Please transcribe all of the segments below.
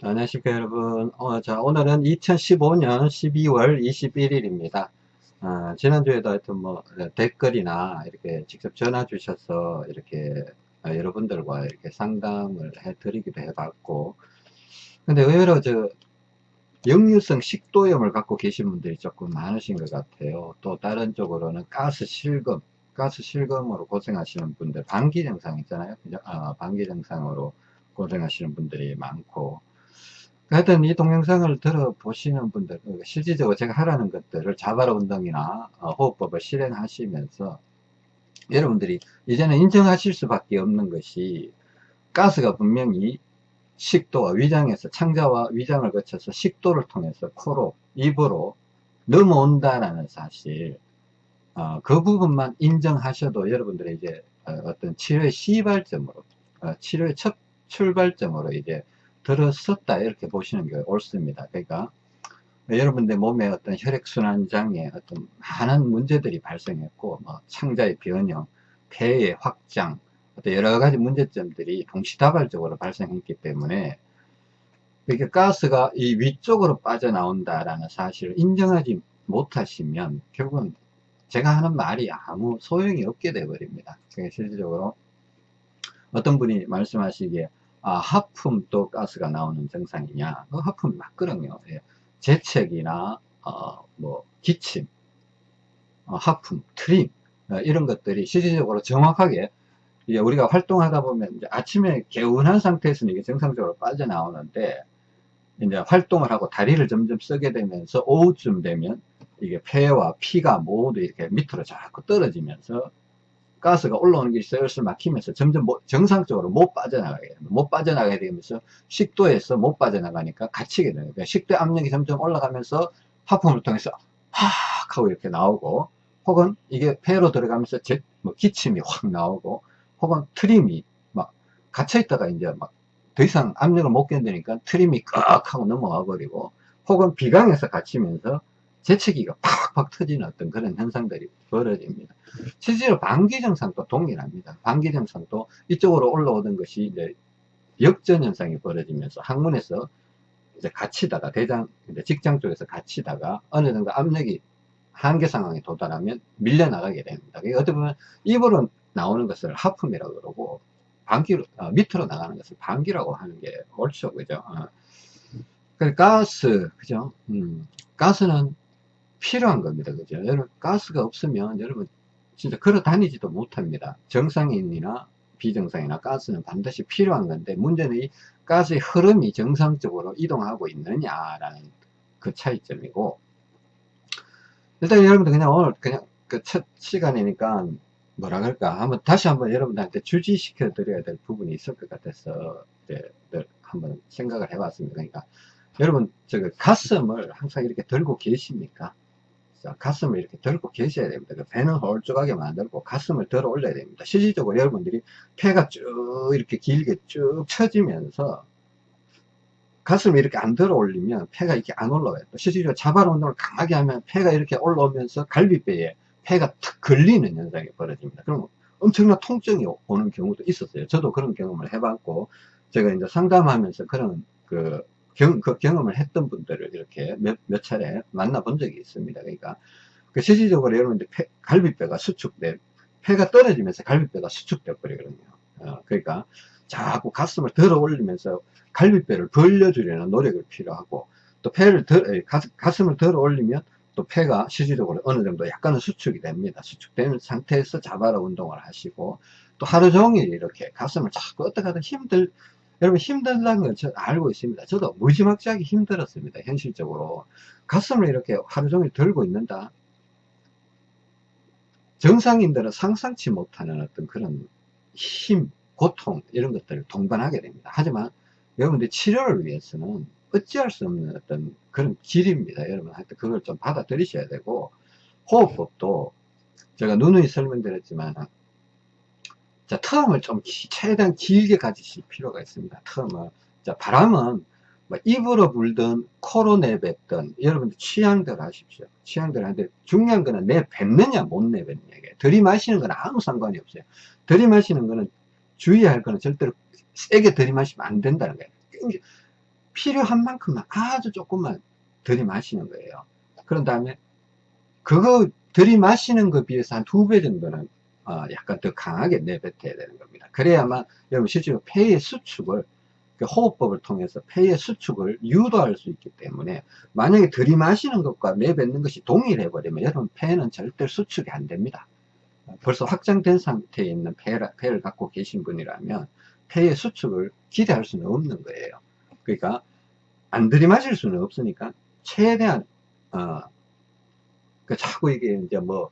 안녕하십니까 여러분. 어, 자 오늘은 2015년 12월 21일입니다. 어, 지난주에도 하여튼 뭐 댓글이나 이렇게 직접 전화 주셔서 이렇게 어, 여러분들과 이렇게 상담을 해 드리기도 해 봤고 근데 의외로 저 역류성 식도염을 갖고 계신 분들이 조금 많으신 것 같아요. 또 다른 쪽으로는 가스 실금 가스 실금으로 고생하시는 분들 방기 증상 있잖아요. 아, 방기 증상으로 고생하시는 분들이 많고 하여튼 이 동영상을 들어보시는 분들 그 실질적으로 제가 하라는 것들을 자발 운동이나 어, 호흡법을 실행하시면서 여러분들이 이제는 인정하실 수밖에 없는 것이 가스가 분명히 식도와 위장에서 창자와 위장을 거쳐서 식도를 통해서 코로 입으로 넘어온다라는 사실 어, 그 부분만 인정하셔도 여러분들이 이제 어, 어떤 치료의 시발점으로 어, 치료의 첫 출발점으로 이제 들었었다 이렇게 보시는 게 옳습니다. 그러니까 여러분들 몸에 어떤 혈액순환 장애 어떤 많은 문제들이 발생했고 뭐 창자의 변형, 폐의 확장 어떤 여러 가지 문제점들이 동시다발적으로 발생했기 때문에 이렇게 가스가 이 위쪽으로 빠져나온다라는 사실을 인정하지 못하시면 결국은 제가 하는 말이 아무 소용이 없게 돼 버립니다. 실질적으로 어떤 분이 말씀하시기에 아, 하품도 가스가 나오는 증상이냐? 그 하품이 맞거든요. 예. 재채기나, 어, 뭐, 기침, 어, 하품, 트림, 어, 이런 것들이 실질적으로 정확하게 이제 우리가 활동하다 보면 아침에 개운한 상태에서는 이게 정상적으로 빠져나오는데 이제 활동을 하고 다리를 점점 쓰게 되면서 오후쯤 되면 이게 폐와 피가 모두 이렇게 밑으로 자꾸 떨어지면서 가스가 올라오는 게 슬슬 막히면서 점점 못, 정상적으로 못 빠져나가게 됩니다. 못 빠져나가게 되면서 식도에서 못 빠져나가니까 갇히게 됩니다. 그러니까 식도 압력이 점점 올라가면서 하품을 통해서 하 하고 이렇게 나오고 혹은 이게 폐로 들어가면서 제, 뭐 기침이 확 나오고 혹은 트림이 막 갇혀 있다가 이제 막 더 이상 압력을 못 견디니까 트림이 꽉 하고 넘어가 버리고 혹은 비강에서 갇히면서 재채기가 팍팍 터지는 어떤 그런 현상들이 벌어집니다. 실제로 방기증상도 동일합니다. 방기증상도 이쪽으로 올라오던 것이 이제 역전 현상이 벌어지면서 항문에서 이제 갇히다가 대장, 이제 직장 쪽에서 갇히다가 어느 정도 압력이 한계 상황에 도달하면 밀려나가게 됩니다. 어떻게 보면 입으로 나오는 것을 하품이라고 그러고 방기로, 어, 밑으로 나가는 것을 방기라고 하는 게 옳죠. 그죠? 어. 그 가스, 그죠? 음, 가스는 필요한 겁니다. 그죠? 여러분, 가스가 없으면 여러분 진짜 걸어 다니지도 못합니다. 정상인이나 비정상이나 가스는 반드시 필요한 건데 문제는 이 가스의 흐름이 정상적으로 이동하고 있느냐라는 그 차이점이고 일단 여러분들 그냥 오늘 그냥 그 첫 시간이니까 뭐라 그럴까 한번 다시 한번 여러분들한테 주지시켜 드려야 될 부분이 있을 것 같아서 이제 한번 생각을 해봤습니다. 그러니까 여러분 저그 가슴을 항상 이렇게 들고 계십니까? 자, 가슴을 이렇게 들고 계셔야 됩니다. 그 배는 홀쭉하게 만들고 가슴을 들어 올려야 됩니다. 실질적으로 여러분들이 폐가 쭉 이렇게 길게 쭉 처지면서 가슴이 이렇게 안 들어 올리면 폐가 이렇게 안 올라와요. 실질적으로 자발 운동을 강하게 하면 폐가 이렇게 올라오면서 갈비뼈에 폐가 탁 걸리는 현상이 벌어집니다. 그럼 엄청난 통증이 오는 경우도 있었어요. 저도 그런 경험을 해봤고 제가 이제 상담하면서 그런 그 경, 그 경험을 했던 분들을 이렇게 몇, 몇 차례 만나본 적이 있습니다. 그러니까, 그 실질적으로 여러분들 폐, 갈비뼈가 수축돼, 폐가 떨어지면서 갈비뼈가 수축돼 버리거든요. 어, 그러니까, 자꾸 가슴을 들어 올리면서 갈비뼈를 벌려주려는 노력을 필요하고, 또 폐를 들, 가슴을 들어 올리면 또 폐가 실질적으로 어느 정도 약간은 수축이 됩니다. 수축되는 상태에서 자바라 운동을 하시고, 또 하루 종일 이렇게 가슴을 자꾸 어떻게 하든 힘들, 여러분 힘들다는 건 저 알고 있습니다. 저도 무지막지하게 힘들었습니다. 현실적으로. 가슴을 이렇게 하루 종일 들고 있는다. 정상인들은 상상치 못하는 어떤 그런 힘, 고통 이런 것들을 동반하게 됩니다. 하지만 여러분들 치료를 위해서는 어찌할 수 없는 어떤 그런 길입니다. 여러분 하여튼 그걸 좀 받아들이셔야 되고 호흡법도 제가 누누이 설명드렸지만 자, 텀을 좀 최대한 길게 가지실 필요가 있습니다. 텀을. 자, 바람은 뭐 입으로 불든 코로 내뱉든 여러분들 취향대로 하십시오. 취향대로 하는데 중요한 거는 내뱉느냐 못 내뱉느냐. 들이마시는 건 아무 상관이 없어요. 들이마시는 거는 주의할 거는 절대로 세게 들이마시면 안 된다는 거예요. 필요한 만큼만 아주 조금만 들이마시는 거예요. 그런 다음에 그거 들이마시는 것 비해서 한 두 배 정도는 어, 약간 더 강하게 내뱉어야 되는 겁니다. 그래야만 여러분 실제로 폐의 수축을 그 호흡법을 통해서 폐의 수축을 유도할 수 있기 때문에 만약에 들이마시는 것과 내뱉는 것이 동일해 버리면 여러분 폐는 절대 수축이 안 됩니다. 벌써 확장된 상태에 있는 폐를, 폐를 갖고 계신 분이라면 폐의 수축을 기대할 수는 없는 거예요. 그러니까 안 들이마실 수는 없으니까 최대한 어, 그 자꾸 이게 이제 뭐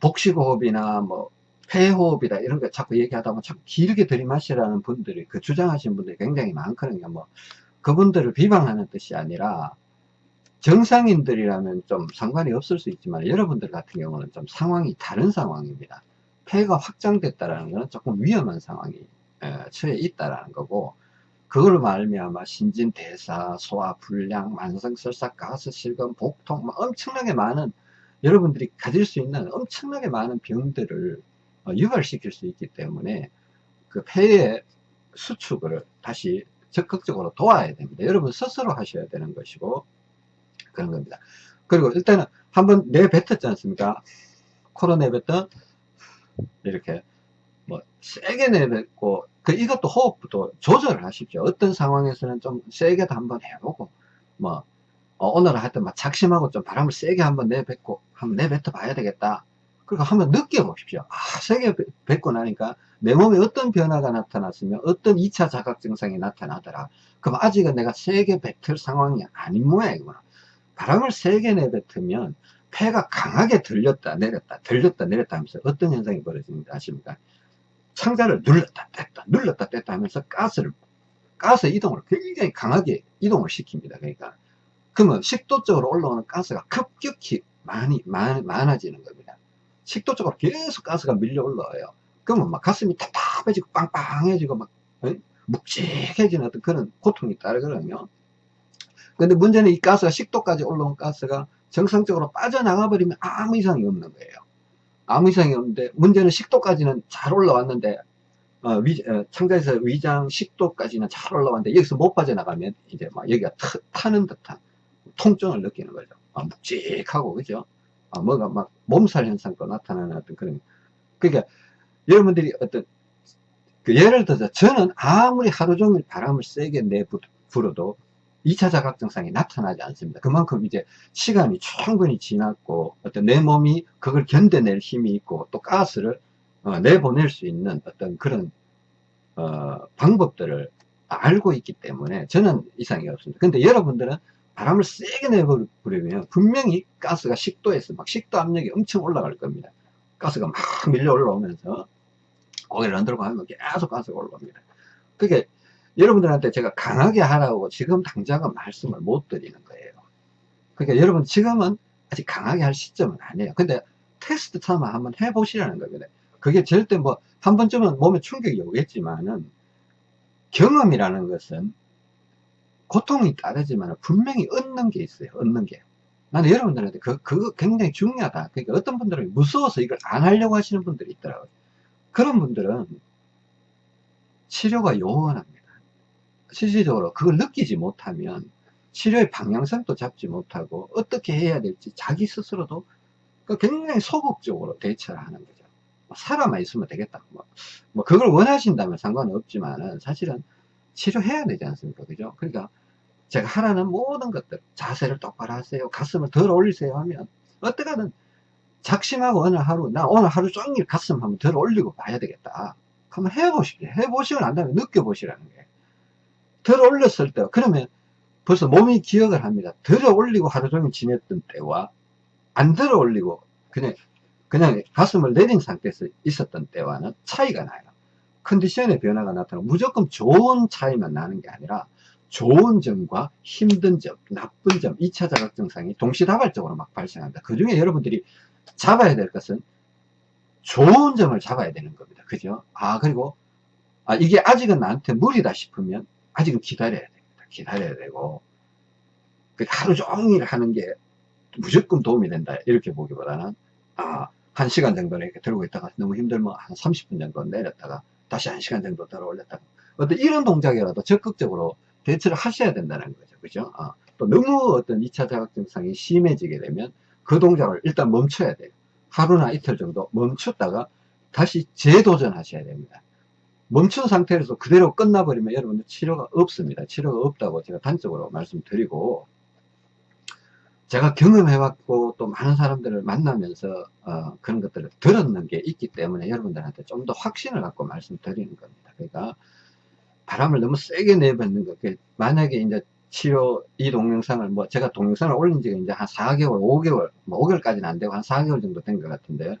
복식호흡이나 뭐 폐호흡이다 이런 거 자꾸 얘기하다 보면 자꾸 길게 들이마시라는 분들이 그 주장하시는 분들이 굉장히 많거든요. 뭐 그분들을 비방하는 뜻이 아니라 정상인들이라면 좀 상관이 없을 수 있지만 여러분들 같은 경우는 좀 상황이 다른 상황입니다. 폐가 확장됐다라는 것은 조금 위험한 상황이 처해 있다라는 거고 그걸 말미암아 신진대사, 소화불량, 만성설사, 가스실금, 복통 뭐 엄청나게 많은 여러분들이 가질 수 있는 엄청나게 많은 병들을 어, 유발시킬 수 있기 때문에 그 폐의 수축을 다시 적극적으로 도와야 됩니다. 여러분 스스로 하셔야 되는 것이고 그런 겁니다. 그리고 일단은 한번 내뱉었지 않습니까? 코로 내뱉던 이렇게 뭐 세게 내뱉고 그 이것도 호흡도 조절을 하십시오. 어떤 상황에서는 좀 세게도 한번 해보고 뭐 어, 오늘은 하여튼 막 작심하고 좀 바람을 세게 한번 내뱉고 한번 내뱉어 봐야 되겠다. 그리고 한번 느껴보십시오. 아, 세게 뱉고 나니까 내 몸에 어떤 변화가 나타났으면 어떤 2차 자각 증상이 나타나더라. 그럼 아직은 내가 세게 뱉을 상황이 아닌 모양이구나. 바람을 세게 내뱉으면 폐가 강하게 들렸다 내렸다 들렸다 내렸다 하면서 어떤 현상이 벌어지는지 아십니까? 창자를 눌렀다 뗐다 눌렀다 뗐다 하면서 가스를 가스 이동을 굉장히 강하게 이동을 시킵니다. 그러니까 그러면 식도 쪽으로 올라오는 가스가 급격히 많이 많, 많아지는 겁니다. 식도 쪽으로 계속 가스가 밀려 올라와요. 그러면 막 가슴이 답답해지고 빵빵해지고 막 어? 묵직해지는 어떤 그런 고통이 따르거든요. 근데 문제는 이 가스가 식도까지 올라온 가스가 정상적으로 빠져나가 버리면 아무 이상이 없는 거예요. 아무 이상이 없는데 문제는 식도까지는 잘 올라왔는데 어, 위, 어, 창자에서 위장 식도까지는 잘 올라왔는데 여기서 못 빠져나가면 이제 막 여기가 타, 는 듯한 통증을 느끼는 거죠. 아, 묵직하고 그죠? 아, 뭐가 막 몸살 현상도 나타나는 어떤 그런 그러니까 여러분들이 어떤 그 예를 들어서 저는 아무리 하루 종일 바람을 세게 내 불어도 2차 자각 증상이 나타나지 않습니다. 그만큼 이제 시간이 충분히 지났고 어떤 내 몸이 그걸 견뎌낼 힘이 있고 또 가스를 어, 내보낼 수 있는 어떤 그런 어, 방법들을 알고 있기 때문에 저는 이상이 없습니다. 근데 여러분들은 바람을 세게 내버리면 분명히 가스가 식도에서 막 식도 압력이 엄청 올라갈 겁니다. 가스가 막 밀려 올라오면서 고개를 흔들고 하면 계속 가스가 올라옵니다. 그게 여러분들한테 제가 강하게 하라고 지금 당장은 말씀을 못 드리는 거예요. 그러니까 여러분 지금은 아직 강하게 할 시점은 아니에요. 근데 테스트 삼아 한번 해보시라는 겁니다. 그게 절대 뭐 한 번쯤은 몸에 충격이 오겠지만은 경험이라는 것은 고통이 따르지만 분명히 얻는 게 있어요. 얻는 게. 나는 여러분들한테 그, 그거 굉장히 중요하다. 그러니까 어떤 분들은 무서워서 이걸 안 하려고 하시는 분들이 있더라고요. 그런 분들은 치료가 요원합니다. 실질적으로 그걸 느끼지 못하면 치료의 방향성도 잡지 못하고 어떻게 해야 될지 자기 스스로도 그 굉장히 소극적으로 대처를 하는 거죠. 뭐 살아만 있으면 되겠다. 뭐, 뭐 그걸 원하신다면 상관은 없지만은 사실은 치료해야 되지 않습니까? 그죠? 그러니까 제가 하라는 모든 것들 자세를 똑바로 하세요. 가슴을 덜 올리세요 하면 어떻게든 작심하고 어느 하루 나 오늘 하루 종일 가슴 한번 덜 올리고 봐야 되겠다. 한번 해보십시오. 해보시고 난 다음에 느껴보시라는 거예요. 들어 올렸을 때 그러면 벌써 몸이 기억을 합니다. 들어 올리고 하루 종일 지냈던 때와 안 들어 올리고 그냥 그냥 가슴을 내린 상태에서 있었던 때와는 차이가 나요. 컨디션의 변화가 나타나고 무조건 좋은 차이만 나는 게 아니라 좋은 점과 힘든 점, 나쁜 점, 2차 자각 증상이 동시다발적으로 막 발생합니다. 그 중에 여러분들이 잡아야 될 것은 좋은 점을 잡아야 되는 겁니다. 그죠? 아, 그리고, 아, 이게 아직은 나한테 무리다 싶으면 아직은 기다려야 됩니다. 기다려야 되고 그 하루 종일 하는 게 무조건 도움이 된다 이렇게 보기보다는 아, 한 시간 정도는 이렇게 들고 있다가 너무 힘들면 한 30분 정도 내렸다가 다시 한 시간 정도 들어 올렸다가 어떤 이런 동작이라도 적극적으로 대처를 하셔야 된다는 거죠. 그죠? 어, 또 너무 어떤 2차 자각 증상이 심해지게 되면 그 동작을 일단 멈춰야 돼요. 하루나 이틀 정도 멈췄다가 다시 재도전하셔야 됩니다. 멈춘 상태에서 그대로 끝나버리면 여러분들 치료가 없습니다. 치료가 없다고 제가 단적으로 말씀드리고 제가 경험해왔고 또 많은 사람들을 만나면서 어, 그런 것들을 들었는 게 있기 때문에 여러분들한테 좀 더 확신을 갖고 말씀드리는 겁니다. 그러니까 바람을 너무 세게 내뱉는 것 만약에 이제 치료 이 동영상을 뭐 제가 동영상을 올린 지가 이제 한 4개월 5개월 뭐 5개월까지는 안 되고 한 4개월 정도 된 것 같은데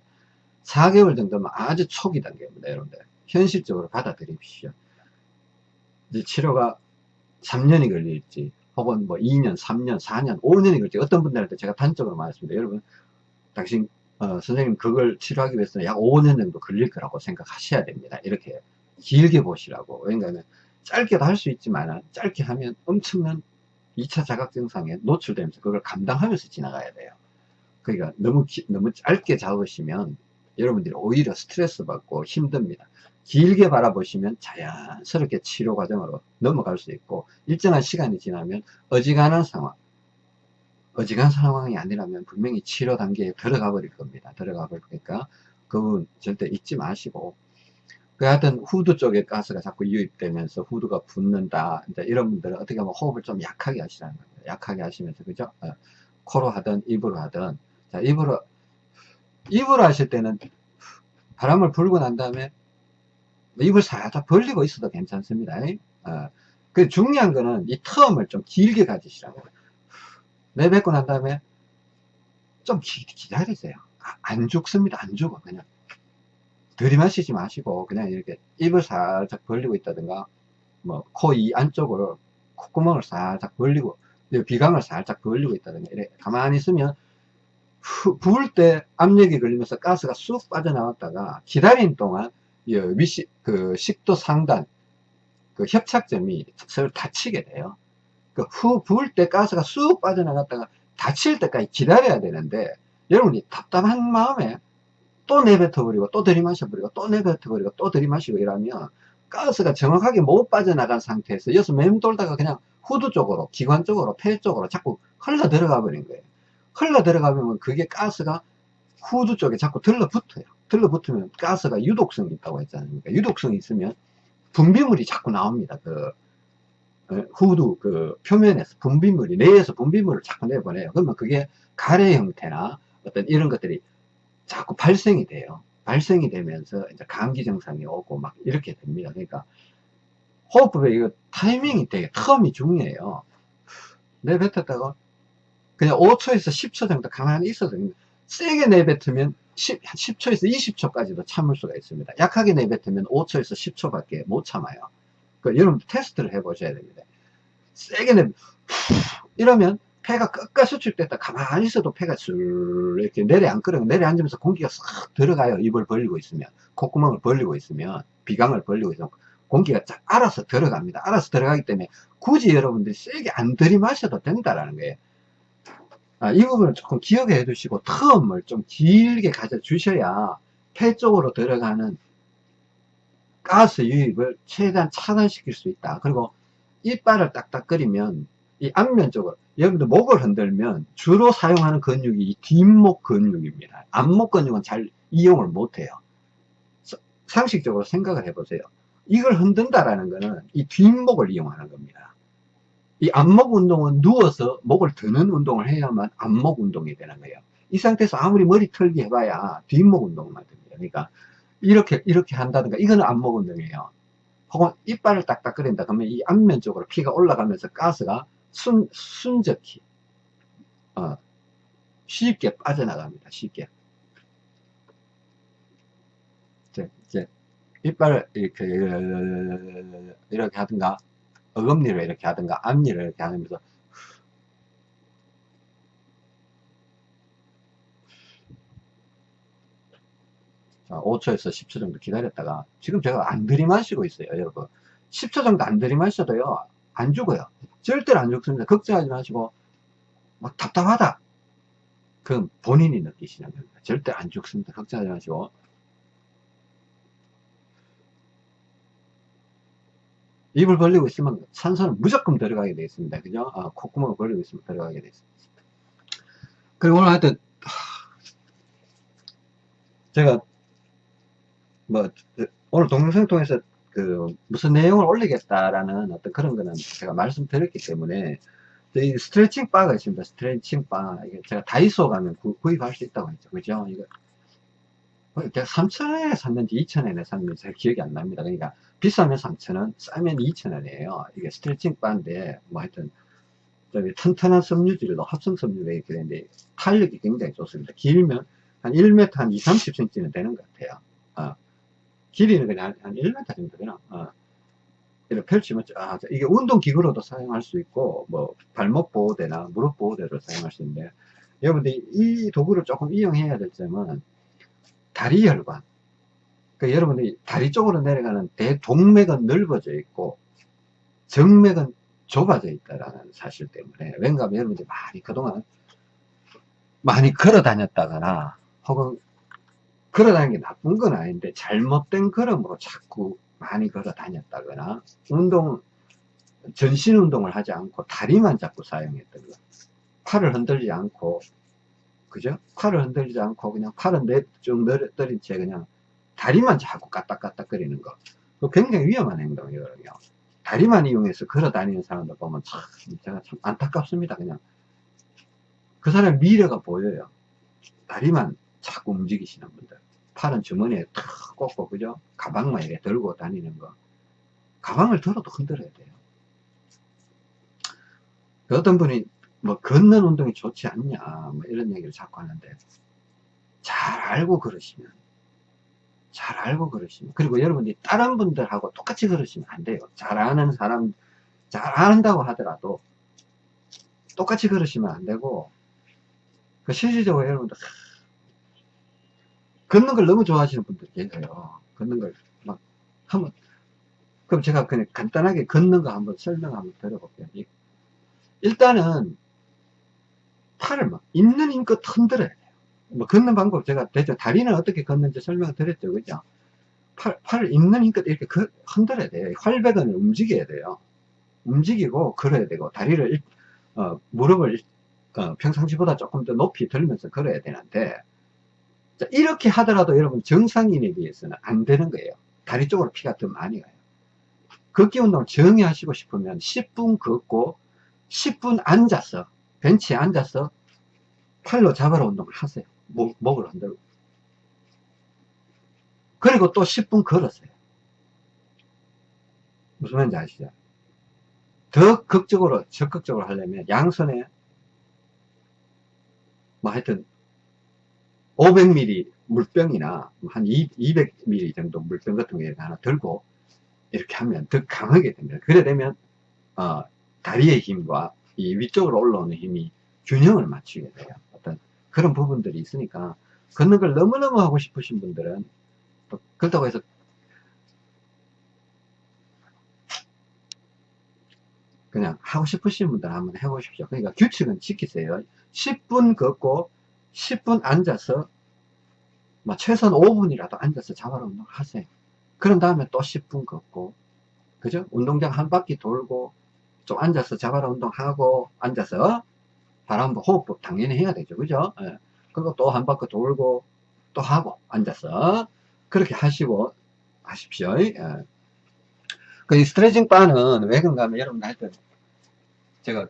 4개월 정도면 아주 초기 단계입니다 여러분들 현실적으로 받아들이십시오 이제 치료가 3년이 걸릴지 혹은 뭐 2년 3년 4년 5년이 걸릴지 어떤 분들한테 제가 단적으로 말했습니다 여러분 당신 어, 선생님 그걸 치료하기 위해서는 약 5년 정도 걸릴 거라고 생각하셔야 됩니다 이렇게 길게 보시라고 왜냐하면 짧게도 할 수 있지만 짧게 하면 엄청난 2차 자각 증상에 노출되면서 그걸 감당하면서 지나가야 돼요. 그러니까 너무 기, 너무 짧게 잡으시면 여러분들이 오히려 스트레스 받고 힘듭니다. 길게 바라보시면 자연스럽게 치료 과정으로 넘어갈 수 있고 일정한 시간이 지나면 어지간한 상황 어지간한 상황이 아니라면 분명히 치료 단계에 들어가 버릴 겁니다. 들어가 버리니까 그건 절대 잊지 마시고 그 하여튼 후드 쪽에 가스가 자꾸 유입되면서 후드가 붓는다. 이런 분들은 어떻게 하면 호흡을 좀 약하게 하시라는 겁니다. 약하게 하시면서, 그죠? 어, 코로 하든 입으로 하든. 자, 입으로, 입으로 하실 때는 바람을 불고 난 다음에 입을 살짝 벌리고 있어도 괜찮습니다. 어, 그 중요한 거는 이 텀을 좀 길게 가지시라고. 내뱉고 난 다음에 좀 기, 기다리세요. 아, 안 죽습니다. 안 죽어. 그냥. 들이마시지 마시고 그냥 이렇게 입을 살짝 벌리고 있다든가 뭐 코 이 안쪽으로 콧구멍을 살짝 벌리고 비강을 살짝 벌리고 있다든가 이래 가만히 있으면 후, 부을 때 압력이 걸리면서 가스가 쑥 빠져나왔다가 기다리는 동안 위시, 그 식도 상단 그 협착점이 서로 다치게 돼요. 그 후 부을 때 가스가 쑥 빠져나갔다가 다칠 때까지 기다려야 되는데 여러분이 답답한 마음에 또 내뱉어버리고 또 들이마셔버리고 또 내뱉어버리고 또 들이마시고 이러면 가스가 정확하게 못 빠져나간 상태에서 여기서 맴돌다가 그냥 후두 쪽으로 기관 쪽으로 폐 쪽으로 자꾸 흘러 들어가 버린 거예요. 흘러 들어가면 그게 가스가 후두 쪽에 자꾸 들러붙어요 들러붙으면 가스가 유독성이 있다고 했잖아요 유독성이 있으면 분비물이 자꾸 나옵니다 그 어, 후두 그 표면에서 분비물이 뇌에서 분비물을 자꾸 내보내요 그러면 그게 가래 형태나 어떤 이런 것들이 자꾸 발생이 돼요. 발생이 되면서 이제 감기 증상이 오고 막 이렇게 됩니다. 그러니까 호흡법에 이거 타이밍이 되게 텀이 중요해요. 내뱉었다가 그냥 5초에서 10초 정도 가만히 있어도 세게 내뱉으면 10, 10초에서 20초까지도 참을 수가 있습니다. 약하게 내뱉으면 5초에서 10초밖에 못 참아요. 그 여러분 테스트를 해보셔야 됩니다. 세게 내 이러면 폐가 끝까지 수축됐다 가만히 있어도 폐가 술 이렇게 내려앉거든요 내려앉으면서 공기가 싹 들어가요 입을 벌리고 있으면 콧구멍을 벌리고 있으면 비강을 벌리고 있으면 공기가 쫙 알아서 들어갑니다 알아서 들어가기 때문에 굳이 여러분들이 세게 안 들이마셔도 된다라는 거예요 아, 이 부분을 조금 기억해 두시고 텀을 좀 길게 가져 주셔야 폐 쪽으로 들어가는 가스 유입을 최대한 차단시킬 수 있다 그리고 이빨을 딱딱거리면 이 앞면 쪽으로 여러분들 목을 흔들면 주로 사용하는 근육이 이 뒷목 근육입니다. 앞목 근육은 잘 이용을 못해요. 상식적으로 생각을 해보세요. 이걸 흔든다라는 것은 이 뒷목을 이용하는 겁니다. 이 앞목 운동은 누워서 목을 드는 운동을 해야만 앞목 운동이 되는 거예요. 이 상태에서 아무리 머리 털기 해봐야 뒷목 운동만 됩니다. 그러니까 이렇게 이렇게 한다든가 이거는 앞목 운동이에요. 혹은 이빨을 딱딱거린다 그러면 이 앞면 쪽으로 피가 올라가면서 가스가 순, 순적히 어, 쉽게 빠져나갑니다. 쉽게 이제, 이제 이빨을 이렇게 이렇게 하든가 어금니를 이렇게 하든가 앞니를 이렇게 하면서 자, 5초에서 10초 정도 기다렸다가 지금 제가 안 들이마시고 있어요 여러분 10초 정도 안 들이마셔도요 안 죽어요. 절대로 안 죽습니다. 걱정하지 마시고 막 답답하다. 그건 본인이 느끼시는 겁니다. 절대 안 죽습니다. 걱정하지 마시고 입을 벌리고 있으면 산소는 무조건 들어가게 되어 있습니다. 그죠? 아, 콧구멍을 벌리고 있으면 들어가게 되어 있습니다. 그리고 오늘 하여튼, 제가, 뭐, 오늘 동영상 통해서 그, 무슨 내용을 올리겠다라는 어떤 그런 거는 제가 말씀드렸기 때문에, 이 스트레칭 바가 있습니다. 스트레칭 바. 이게 제가 다이소 가면 구, 입할 수 있다고 했죠. 그죠? 이거, 제가 3,000원에 샀는지 2,000원에 샀는지 잘 기억이 안 납니다. 그러니까 비싸면 3,000원, 싸면 2,000원이에요. 이게 스트레칭 바인데, 뭐 하여튼, 저기 튼튼한 섬유질로 합성 섬유로 이렇게 되는데, 탄력이 굉장히 좋습니다. 길면 한 1m 한 2, 30cm는 되는 것 같아요. 어. 길이는 그냥 한 1m 정도 되나? 어. 이렇게 펼치면, 아, 이게 운동기구로도 사용할 수 있고, 뭐, 발목 보호대나 무릎 보호대를 사용할 수 있는데, 여러분들 이 도구를 조금 이용해야 될 점은, 다리 혈관. 그 여러분들이 다리 쪽으로 내려가는 대동맥은 넓어져 있고 정맥은 좁아져 있다라는 사실 때문에 왠가 여러분들이 많이 그동안 많이 걸어 다녔다거나 혹은 걸어 다니는 게 나쁜 건 아닌데 잘못된 걸음으로 자꾸 많이 걸어 다녔다거나 운동 전신 운동을 하지 않고 다리만 자꾸 사용했던 거 팔을 흔들지 않고 그죠? 팔을 흔들지 않고 그냥 팔은 쭉 늘어뜨린 채 그냥 다리만 자꾸 까딱까딱거리는 거. 그 굉장히 위험한 행동이거든요. 다리만 이용해서 걸어 다니는 사람들 보면 참, 제가 참 안타깝습니다. 그냥. 그 사람 미래가 보여요. 다리만 자꾸 움직이시는 분들. 팔은 주머니에 탁 꽂고, 그죠? 가방만 이렇게 들고 다니는 거. 가방을 들어도 흔들어야 돼요. 그 어떤 분이 뭐 걷는 운동이 좋지 않냐 뭐 이런 얘기를 자꾸 하는데 잘 알고 그러시면 잘 알고 그러시면 그리고 여러분들이 다른 분들하고 똑같이 그러시면 안 돼요. 잘 아는 사람 잘 안다고 하더라도 똑같이 그러시면 안 되고 그 실질적으로 여러분들 걷는 걸 너무 좋아하시는 분들 계세요. 걷는 걸 막 한번 그럼 제가 그냥 간단하게 걷는 거 한번 설명 한번 드려볼게요. 일단은 팔을 막 있는 힘껏 흔들어야 돼요. 뭐 걷는 방법 제가 대체 다리는 어떻게 걷는지 설명을 드렸죠. 그죠? 팔, 팔을 있는 힘껏 이렇게 그, 흔들어야 돼요. 활배근을 움직여야 돼요. 움직이고 걸어야 되고 다리를 어, 무릎을 어, 평상시보다 조금 더 높이 들면서 걸어야 되는데 자, 이렇게 하더라도 여러분 정상인에 비해서는 안 되는 거예요. 다리 쪽으로 피가 더 많이 가요. 걷기 운동을 정히 하시고 싶으면 10분 걷고 10분 앉아서 벤치에 앉아서 팔로 잡아라 운동을 하세요. 목, 목을 흔들고. 그리고 또 10분 걸었어요. 무슨 말인지 아시죠? 더 극적으로, 적극적으로 하려면 양손에 뭐 하여튼 500ml 물병이나 한 200ml 정도 물병 같은 거 하나 들고 이렇게 하면 더 강하게 됩니다. 그래 되면 어, 다리의 힘과 이 위쪽으로 올라오는 힘이 균형을 맞추게 돼요. 어떤 그런 부분들이 있으니까 걷는 걸 너무너무 하고 싶으신 분들은 또 그렇다고 해서 그냥 하고 싶으신 분들은 한번 해보십시오. 그러니까 규칙은 지키세요. 10분 걷고 10분 앉아서 뭐 최소한 5분이라도 앉아서 자발 운동 하세요. 그런 다음에 또 10분 걷고 그죠? 운동장 한 바퀴 돌고 좀 앉아서 자바라 운동하고 앉아서 바람 호흡법 당연히 해야 되죠. 그죠? 예. 그리고 또 한 바퀴 돌고 또 하고 앉아서 그렇게 하시고 하십시오. 예. 그 스트레칭 바는 왜 그런가 하면 여러분들 하여튼 제가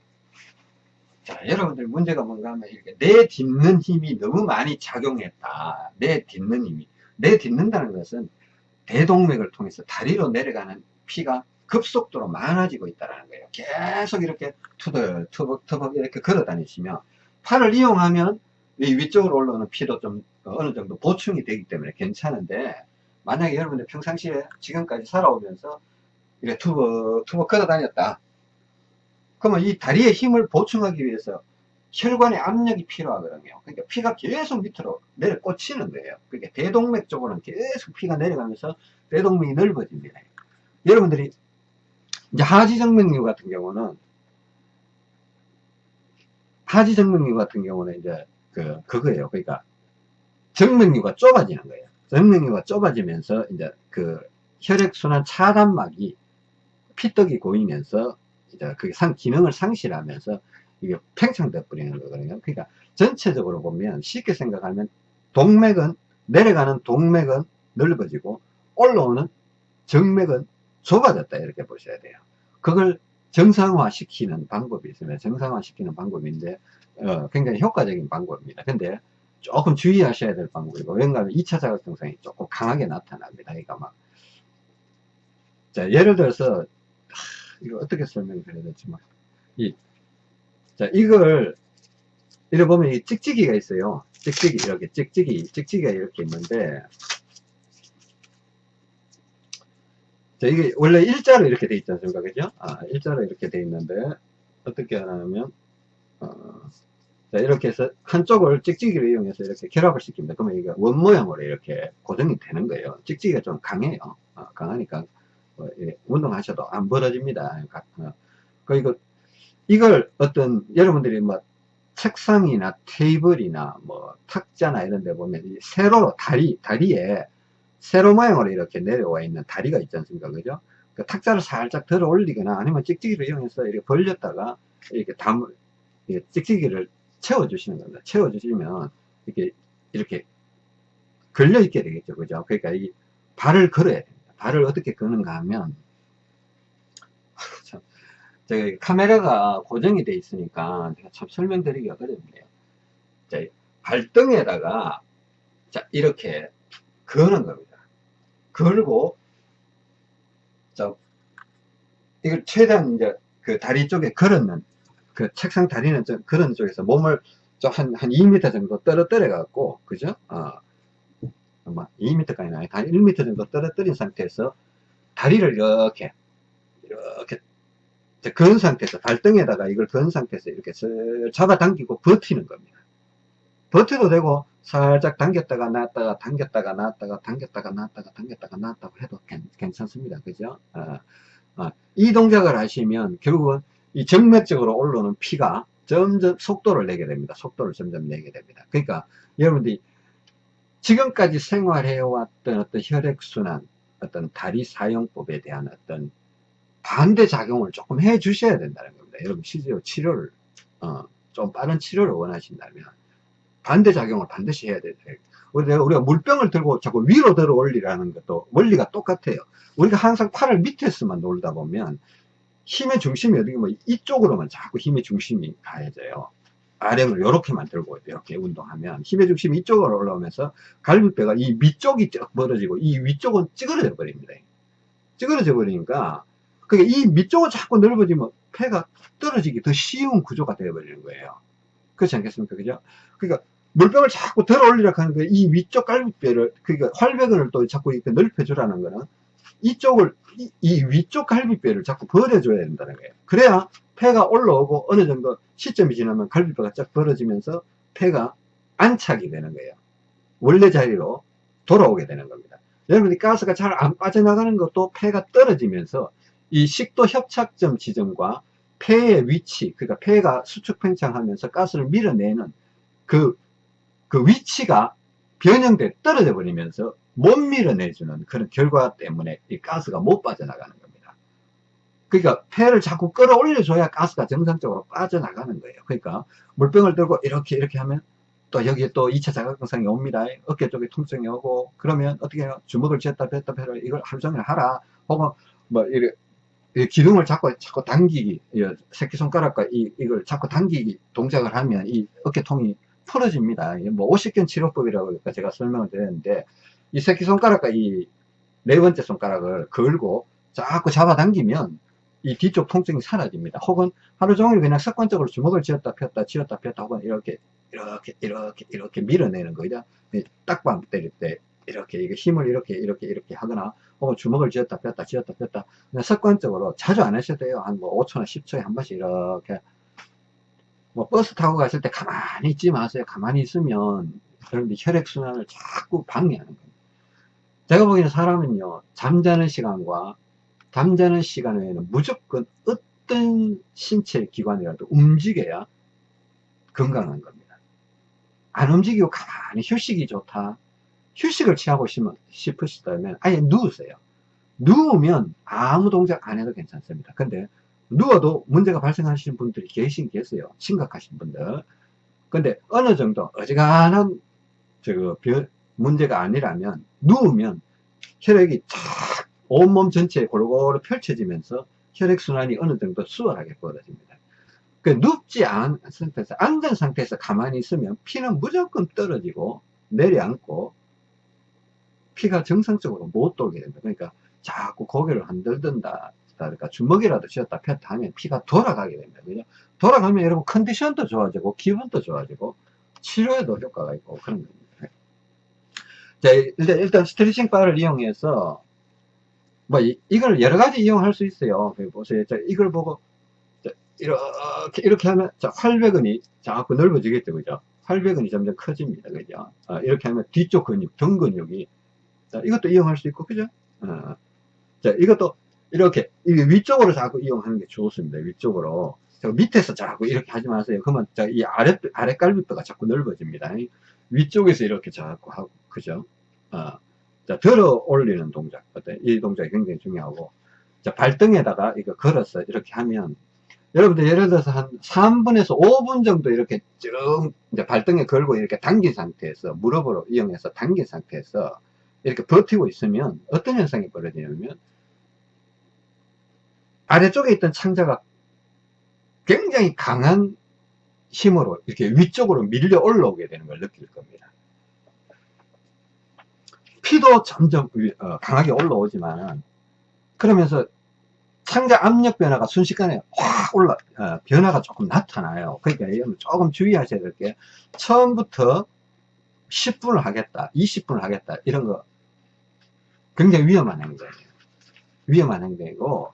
자 여러분들 문제가 뭔가 하면 이렇게 내 딛는 힘이 너무 많이 작용했다. 내 딛는 힘이. 내 딛는다는 것은 대동맥을 통해서 다리로 내려가는 피가 급속도로 많아지고 있다는 거예요. 계속 이렇게 투덜, 투벅, 투벅 이렇게 걸어 다니시면 팔을 이용하면 이 위쪽으로 올라오는 피도 좀 어느 정도 보충이 되기 때문에 괜찮은데 만약에 여러분들 평상시에 지금까지 살아오면서 이렇게 투벅, 투벅 걸어 다녔다. 그러면 이 다리의 힘을 보충하기 위해서 혈관의 압력이 필요하거든요. 그러니까 피가 계속 밑으로 내려 꽂히는 거예요. 그러니까 대동맥 쪽으로는 계속 피가 내려가면서 대동맥이 넓어집니다. 여러분들이 이제 하지정맥류 같은 경우는 하지정맥류 같은 경우는 이제 그 그거예요. 그러니까 정맥류가 좁아지는 거예요. 정맥류가 좁아지면서 이제 그 혈액순환 차단막이 피떡이 고이면서 이제 그게 상 기능을 상실하면서 이게 팽창돼 버리는 거거든요. 그러니까 전체적으로 보면 쉽게 생각하면 동맥은 내려가는 동맥은 넓어지고 올라오는 정맥은 좁아졌다 이렇게 보셔야 돼요. 그걸 정상화 시키는 방법이 있습니다. 정상화 시키는 방법인데 어, 굉장히 효과적인 방법입니다. 근데 조금 주의하셔야 될 방법이고 왜냐하면 2차 자극 증상이 조금 강하게 나타납니다. 그러니까 막 자, 예를 들어서 하, 이거 어떻게 설명드려야 될지만 이, 자 이걸 이래 보면 이 찍찍이가 있어요. 찍찍이 이렇게 찍찍이 찍찍이가 이렇게 있는데 자, 이게 원래 일자로 이렇게 돼 있지 않습니까? 그죠? 아, 일자로 이렇게 돼 있는데, 어떻게 하냐면, 어, 자, 이렇게 해서 한쪽을 찍찍이를 이용해서 이렇게 결합을 시킵니다. 그러면 이게 원 모양으로 이렇게 고정이 되는 거예요. 찍찍이가 좀 강해요. 어, 강하니까, 어, 예, 운동하셔도 안 벌어집니다. 어, 그리고 이걸 어떤, 여러분들이 뭐, 책상이나 테이블이나 뭐, 탁자나 이런 데 보면, 세로로 다리, 다리에 세로 모양으로 이렇게 내려와 있는 다리가 있지 않습니까? 그죠? 그 탁자를 살짝 들어 올리거나 아니면 찍찍이를 이용해서 이렇게 벌렸다가 이렇게 담, 이렇게 찍찍이를 채워주시는 겁니다. 채워주시면 이렇게, 이렇게 걸려 있게 되겠죠. 그죠? 그러니까 이 발을 걸어야 됩니다. 발을 어떻게 끄는가 하면, 참, 제가 카메라가 고정이 돼 있으니까 제가 참 설명드리기가 어렵네요. 자, 발등에다가, 자, 이렇게 거는 겁니다. 걸고, 자, 이걸 최대한 이제 그 다리 쪽에 걸었는, 그 책상 다리는 좀 그런 쪽에서 몸을 좀 한, 한 2m 정도 떨어뜨려 갖고, 그죠? 어, 아마 2m까지는 아니, 한 1m 정도 떨어뜨린 상태에서 다리를 이렇게, 이렇게, 건 상태에서, 발등에다가 이걸 건 상태에서 이렇게 슬 잡아당기고 버티는 겁니다. 버텨도 되고, 살짝 당겼다가 놨다가 당겼다가 놨다가 당겼다가 놨다가 당겼다가 놨다고 해도 괜찮습니다. 그죠? 어, 어, 이 동작을 하시면 결국은 이 정맥적으로 올라오는 피가 점점 속도를 내게 됩니다. 속도를 점점 내게 됩니다. 그러니까 여러분들이 지금까지 생활해 왔던 어떤 혈액순환, 어떤 다리 사용법에 대한 어떤 반대 작용을 조금 해 주셔야 된다는 겁니다. 여러분 실제로 치료를 어, 좀 빠른 치료를 원하신다면 반대작용을 반드시 해야 돼요. 우리가, 물병을 들고 자꾸 위로 들어 올리라는 것도 원리가 똑같아요. 우리가 항상 팔을 밑에서만 놀다 보면 힘의 중심이 어디 뭐 이쪽으로만 자꾸 힘의 중심이 가해져요. 아령을 이렇게만 들고 이렇게 운동하면 힘의 중심이 이쪽으로 올라오면서 갈비뼈가 이 밑쪽이 쭉 벌어지고 이 위쪽은 찌그러져 버립니다. 찌그러져 버리니까 그게 이 밑쪽은 자꾸 넓어지면 폐가 떨어지기 더 쉬운 구조가 되어버리는 거예요. 그렇지 않겠습니까? 그죠? 그러니까 물병을 자꾸 들어 올리려고 하는 거예요. 이 위쪽 갈비뼈를, 그러니까 활벽을 또 자꾸 이렇게 넓혀주라는 거는 이쪽을, 이, 이 위쪽 갈비뼈를 자꾸 벌어줘야 된다는 거예요. 그래야 폐가 올라오고 어느 정도 시점이 지나면 갈비뼈가 쫙 벌어지면서 폐가 안착이 되는 거예요. 원래 자리로 돌아오게 되는 겁니다. 여러분이 가스가 잘 안 빠져나가는 것도 폐가 떨어지면서 이 식도 협착점 지점과 폐의 위치, 그러니까 폐가 수축 팽창하면서 가스를 밀어내는 그, 그 위치가 변형돼 떨어져 버리면서 못 밀어내주는 그런 결과 때문에 이 가스가 못 빠져나가는 겁니다. 그러니까 폐를 자꾸 끌어올려줘야 가스가 정상적으로 빠져나가는 거예요. 그러니까 물병을 들고 이렇게 이렇게 하면 또 여기에 또 2차 자극증상이 옵니다. 어깨 쪽에 통증이 오고 그러면 어떻게 해요? 주먹을 쥐었다 뺐다 뺐다 이걸 하루 종일 하라. 혹은 뭐 이래 기둥을 자꾸 자꾸 당기기 새끼손가락과 이, 이걸 자꾸 당기기 동작을 하면 이 어깨통이 풀어집니다. 뭐 50견 치료법이라고 제가 설명을 드렸는데 이 새끼손가락과 이 네 번째 손가락을 걸고 자꾸 잡아당기면 이 뒤쪽 통증이 사라집니다. 혹은 하루 종일 그냥 습관적으로 주먹을 쥐었다 폈다 쥐었다 폈다 혹은 이렇게 이렇게 이렇게 이렇게 밀어내는 거죠. 딱밤 때릴 때 이렇게 힘을 이렇게 이렇게 이렇게 하거나 혹은 주먹을 쥐었다 폈다 쥐었다 폈다 그냥 습관적으로 자주 안 하셔도 돼요. 한 뭐 5초나 10초에 한 번씩 이렇게 뭐 버스 타고 갔을 때 가만히 있지 마세요. 가만히 있으면 여러분들 혈액순환을 자꾸 방해하는 겁니다. 제가 보기에는 사람은요, 잠자는 시간과 잠자는 시간 외에는 무조건 어떤 신체 기관이라도 움직여야 건강한 겁니다. 안 움직이고 가만히 휴식이 좋다. 휴식을 취하고 싶으시다면 아예 누우세요. 누우면 아무 동작 안 해도 괜찮습니다. 근데 누워도 문제가 발생하시는 분들이 계신 계세요. 심각하신 분들. 근데 어느 정도 어지간한 저 문제가 아니라면 누우면 혈액이 쫙 온몸 전체에 골고루 펼쳐지면서 혈액순환이 어느 정도 수월하게 벌어집니다. 그 눕지 않은 상태에서 앉은 상태에서 가만히 있으면 피는 무조건 떨어지고 내려앉고 피가 정상적으로 못 돌게 됩니다. 그러니까 자꾸 고개를 흔들든다. 그러니까 주먹이라도 쥐었다 폈다 하면 피가 돌아가게 됩니다. 그죠? 돌아가면 여러분 컨디션도 좋아지고 기분도 좋아지고 치료에도 효과가 있고 그런 겁니다. 자, 일단, 일단 스트레칭 바를 이용해서 뭐 이, 걸 여러 가지 이용할 수 있어요. 보세요. 자, 이걸 보고 자, 이렇게 이렇게 하면 자, 활배근이 자꾸 넓어지겠죠, 그죠? 활배근이 점점 커집니다, 그죠? 어, 이렇게 하면 뒤쪽 근육, 등 근육이 자, 이것도 이용할 수 있고, 그죠? 어, 자, 이것도 이렇게 위쪽으로 자꾸 이용하는 게 좋습니다. 위쪽으로. 밑에서 자꾸 이렇게 하지 마세요. 그러면 이 아래, 아래 갈비뼈가 자꾸 넓어집니다. 위쪽에서 이렇게 자꾸 하고, 그죠? 어, 자, 들어 올리는 동작. 이 동작이 굉장히 중요하고. 자, 발등에다가 이거 걸어서 이렇게 하면, 여러분들 예를 들어서 한 3분에서 5분 정도 이렇게 쭉, 이제 발등에 걸고 이렇게 당긴 상태에서, 무릎으로 이용해서 당긴 상태에서 이렇게 버티고 있으면 어떤 현상이 벌어지냐면, 아래쪽에 있던 창자가 굉장히 강한 힘으로 이렇게 위쪽으로 밀려 올라오게 되는 걸 느낄 겁니다. 피도 점점 어, 강하게 올라오지만 그러면서 창자 압력 변화가 순식간에 확 올라 어, 변화가 조금 나타나요. 그러니까 조금 주의하셔야 될 게 처음부터 10분을 하겠다, 20분을 하겠다 이런 거 굉장히 위험한 행동이에요. 위험한 행동이고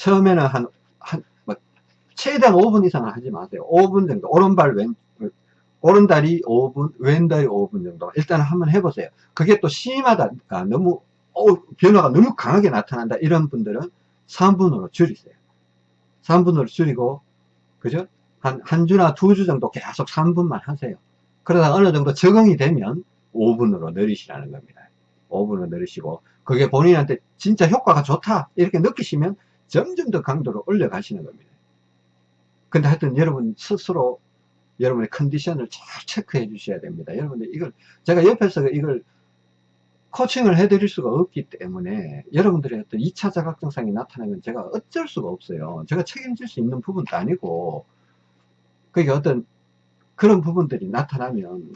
처음에는 한, 한, 뭐, 최대한 5분 이상은 하지 마세요. 5분 정도. 오른발 왼, 오른다리 5분, 왼다리 5분 정도. 일단 한번 해보세요. 그게 또 심하다. 아, 너무, 어, 변화가 너무 강하게 나타난다. 이런 분들은 3분으로 줄이세요. 3분으로 줄이고, 그죠? 한, 한 주나 두 주 정도 계속 3분만 하세요. 그러다 어느 정도 적응이 되면 5분으로 늘리시라는 겁니다. 5분으로 늘리시고, 그게 본인한테 진짜 효과가 좋다. 이렇게 느끼시면 점점 더 강도를 올려가시는 겁니다. 근데 하여튼 여러분 스스로 여러분의 컨디션을 잘 체크해 주셔야 됩니다. 여러분들 이걸 제가 옆에서 이걸 코칭을 해드릴 수가 없기 때문에 여러분들의 어떤 2차 자각증상이 나타나면 제가 어쩔 수가 없어요. 제가 책임질 수 있는 부분도 아니고 그게 어떤 그런 부분들이 나타나면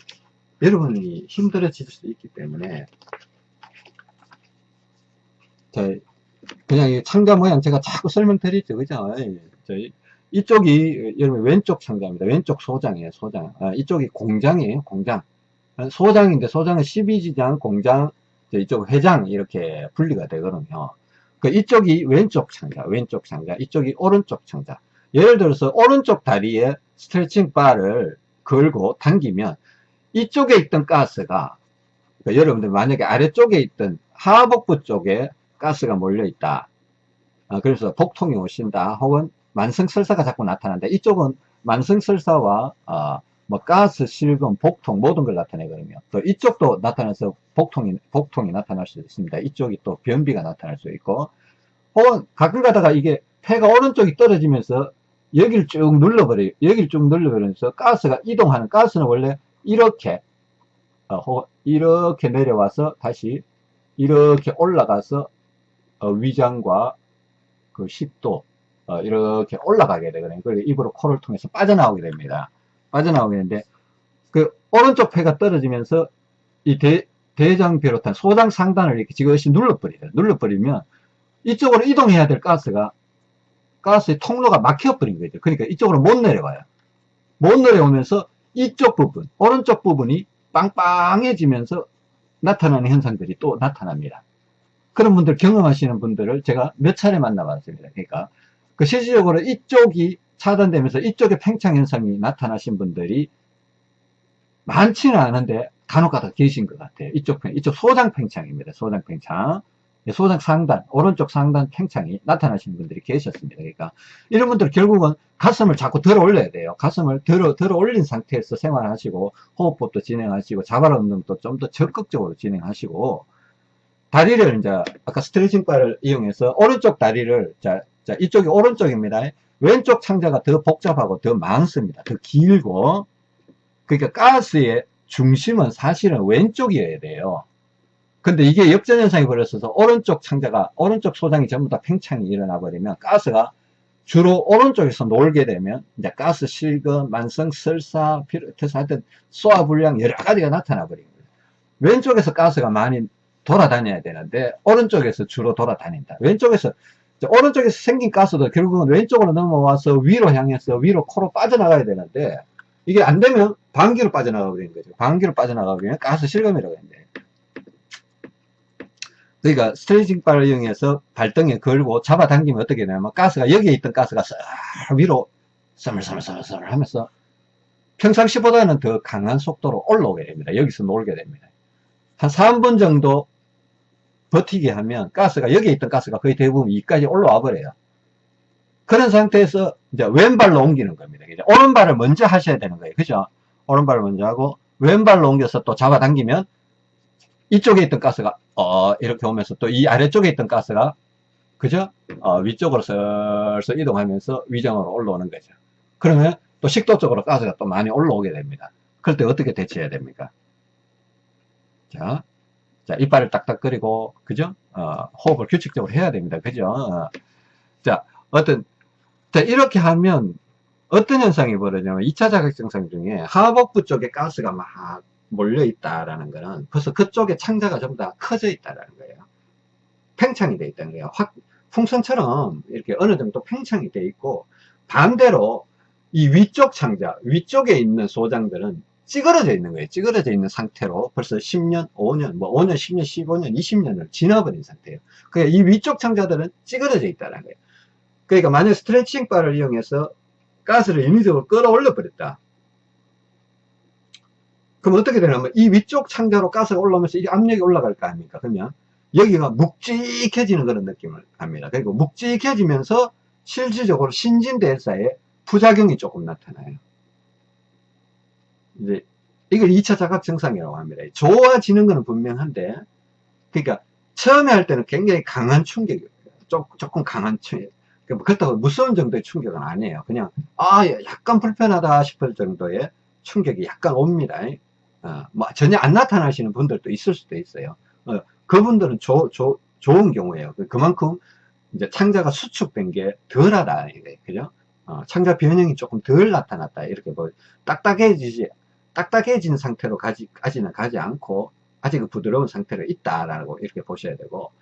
여러분이 힘들어질 수 있기 때문에 자, 그냥 창자 모양 제가 자꾸 설명드리죠. 그죠? 저희 이쪽이 여러분 왼쪽 창자입니다. 왼쪽 소장이에요. 소장. 아, 이쪽이 공장이에요. 공장. 소장인데 소장은 12지장, 공장, 이쪽 회장 이렇게 분리가 되거든요. 그 이쪽이 왼쪽 창자, 왼쪽 창자, 이쪽이 오른쪽 창자. 예를 들어서 오른쪽 다리에 스트레칭 바를 걸고 당기면 이쪽에 있던 가스가 그러니까 여러분들 만약에 아래쪽에 있던 하복부 쪽에 가스가 몰려 있다. 어, 그래서 복통이 오신다. 혹은 만성설사가 자꾸 나타난다. 이쪽은 만성설사와 어, 뭐 가스, 실금, 복통 모든 걸 나타내거든요. 또 이쪽도 나타나서 복통이 복통이 나타날 수 있습니다. 이쪽이 또 변비가 나타날 수 있고 혹은 가끔 가다가 이게 폐가 오른쪽이 떨어지면서 여기를 쭉 눌러버려요. 여기를 쭉 눌러버리면서 가스가 이동하는 가스는 원래 이렇게 어, 이렇게 내려와서 다시 이렇게 올라가서 어, 위장과 그 식도 어, 이렇게 올라가게 되거든요. 그리고 입으로 코를 통해서 빠져나오게 됩니다. 빠져나오게 되는데 그 오른쪽 폐가 떨어지면서 이 대, 대장 비롯한 소장 상단을 이렇게 지그시 눌러버리죠. 눌러버리면 이쪽으로 이동해야 될 가스가 가스의 통로가 막혀버린 거죠. 그러니까 이쪽으로 못 내려와요. 못 내려오면서 이쪽 부분, 오른쪽 부분이 빵빵해지면서 나타나는 현상들이 또 나타납니다. 그런 분들 경험하시는 분들을 제가 몇 차례 만나봤습니다. 그러니까 그 실질적으로 이쪽이 차단되면서 이쪽에 팽창 현상이 나타나신 분들이 많지는 않은데 간혹가다 계신 것 같아요. 이쪽 팽, 이쪽 소장 팽창입니다. 소장 팽창. 예, 소장 상단, 오른쪽 상단 팽창이 나타나시는 분들이 계셨습니다. 그러니까 이런 분들 결국은 가슴을 자꾸 들어 올려야 돼요. 가슴을 들어, 들어 올린 상태에서 생활하시고 호흡법도 진행하시고 자발 운동도 좀 더 적극적으로 진행하시고 다리를 이제 아까 스트레칭 바를 이용해서 오른쪽 다리를 자, 자 이쪽이 오른쪽입니다. 왼쪽 창자가 더 복잡하고 더 많습니다. 더 길고 그러니까 가스의 중심은 사실은 왼쪽이어야 돼요. 근데 이게 역전현상이 벌어져서 오른쪽 창자가 오른쪽 소장이 전부 다 팽창이 일어나 버리면 가스가 주로 오른쪽에서 놀게 되면 이제 가스 실금, 만성 설사, 피로테스 하여튼 소화 불량 여러 가지가 나타나 버립니다. 왼쪽에서 가스가 많이 돌아다녀야 되는데 오른쪽에서 주로 돌아다닌다. 왼쪽에서 오른쪽에서 생긴 가스도 결국은 왼쪽으로 넘어와서 위로 향해서 위로 코로 빠져나가야 되는데 이게 안 되면 방귀로 빠져나가 버리는 거죠. 방귀로 빠져나가 버리면 가스 실금이라고 했는데 그러니까 스트레칭 바를 이용해서 발등에 걸고 잡아당기면 어떻게 되냐면 가스가 여기에 있던 가스가 싹 위로 서물서물서물 하면서 평상시보다는 더 강한 속도로 올라오게 됩니다. 여기서 놀게 됩니다. 한 3분 정도 버티게 하면 가스가 여기에 있던 가스가 거의 대부분 이까지 올라와 버려요. 그런 상태에서 이제 왼발로 옮기는 겁니다. 오른발을 먼저 하셔야 되는 거예요. 그죠? 오른발을 먼저 하고 왼발로 옮겨서 또 잡아당기면 이쪽에 있던 가스가 어 이렇게 오면서 또 이 아래쪽에 있던 가스가 그죠? 어, 위쪽으로 슬슬 이동하면서 위정으로 올라오는 거죠. 그러면 또 식도 쪽으로 가스가 또 많이 올라오게 됩니다. 그럴 때 어떻게 대처해야 됩니까? 자, 자, 이빨을 딱딱거리고, 그죠? 어, 호흡을 규칙적으로 해야 됩니다. 그죠? 어. 자, 어떤, 자, 이렇게 하면 어떤 현상이 벌어지냐면 2차 자극 증상 중에 하복부 쪽에 가스가 막 몰려 있다라는 거는 벌써 그쪽에 창자가 전부 다 커져 있다라는 거예요. 팽창이 되어 있다는 거예요. 확, 풍선처럼 이렇게 어느 정도 팽창이 되어 있고 반대로 이 위쪽 창자, 위쪽에 있는 소장들은 찌그러져 있는 거예요. 찌그러져 있는 상태로 벌써 10년, 5년, 뭐 5년, 10년, 15년, 20년을 지나버린 상태예요. 그러니까 이 위쪽 창자들은 찌그러져 있다는 거예요. 그러니까 만약 스트레칭 바를 이용해서 가스를 인위적으로 끌어올려 버렸다. 그럼 어떻게 되냐면 이 위쪽 창자로 가스가 올라오면서 이 압력이 올라갈 거 아닙니까? 그러면 여기가 묵직해지는 그런 느낌을 합니다. 그리고 묵직해지면서 실질적으로 신진대사에 부작용이 조금 나타나요. 이제 이걸 2차 자각 증상이라고 합니다. 좋아지는 것은 분명한데 그러니까 처음에 할 때는 굉장히 강한 충격이에요. 조금 강한 충격. 그러니까 그렇다고 무서운 정도의 충격은 아니에요. 그냥 아 약간 불편하다 싶을 정도의 충격이 약간 옵니다. 어, 뭐 전혀 안 나타나시는 분들도 있을 수도 있어요. 어, 그분들은 조, 조, 좋은 경우에요. 그만큼 이제 창자가 수축된 게 덜하다. 그죠? 어, 창자 변형이 조금 덜 나타났다. 이렇게 뭐 딱딱해지지 딱딱해진 상태로 가지, 까지는 가지 않고 아직 부드러운 상태로 있다라고 이렇게 보셔야 되고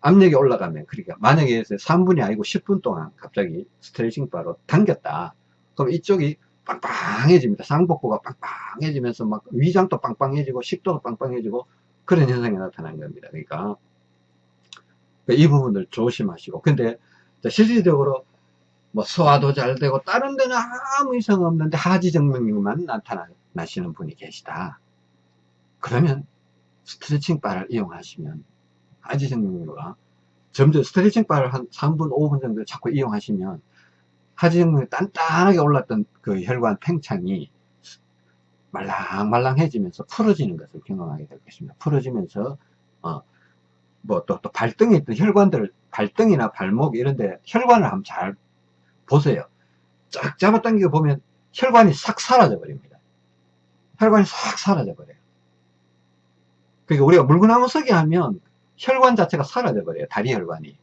압력이 올라가면 그러니까 만약에 3분이 아니고 10분 동안 갑자기 스트레칭 바로 당겼다. 그럼 이쪽이 빵빵해집니다. 상복부가 빵빵해지면서 막 위장도 빵빵해지고 식도도 빵빵해지고 그런 현상이 나타나는 겁니다. 그러니까 이 부분을 조심하시고. 근데 실질적으로 뭐 소화도 잘 되고 다른 데는 아무 이상 없는데 하지정맥류만 나타나 나시는 분이 계시다. 그러면 스트레칭 바를 이용하시면 하지정맥류가 점점 스트레칭 바를 한 3분, 5분 정도 자꾸 이용하시면 하지정맥이 단단하게 올랐던 그 혈관 팽창이 말랑말랑해지면서 풀어지는 것을 경험하게 될 것입니다. 풀어지면서 어, 뭐또 또 발등에 있던 혈관들을 발등이나 발목 이런데 혈관을 한번 잘 보세요. 쫙 잡아당겨 보면 혈관이 싹 사라져 버립니다. 혈관이 싹 사라져 버려요. 그러니까 우리가 물구나무 서기 하면 혈관 자체가 사라져 버려요. 다리 혈관이.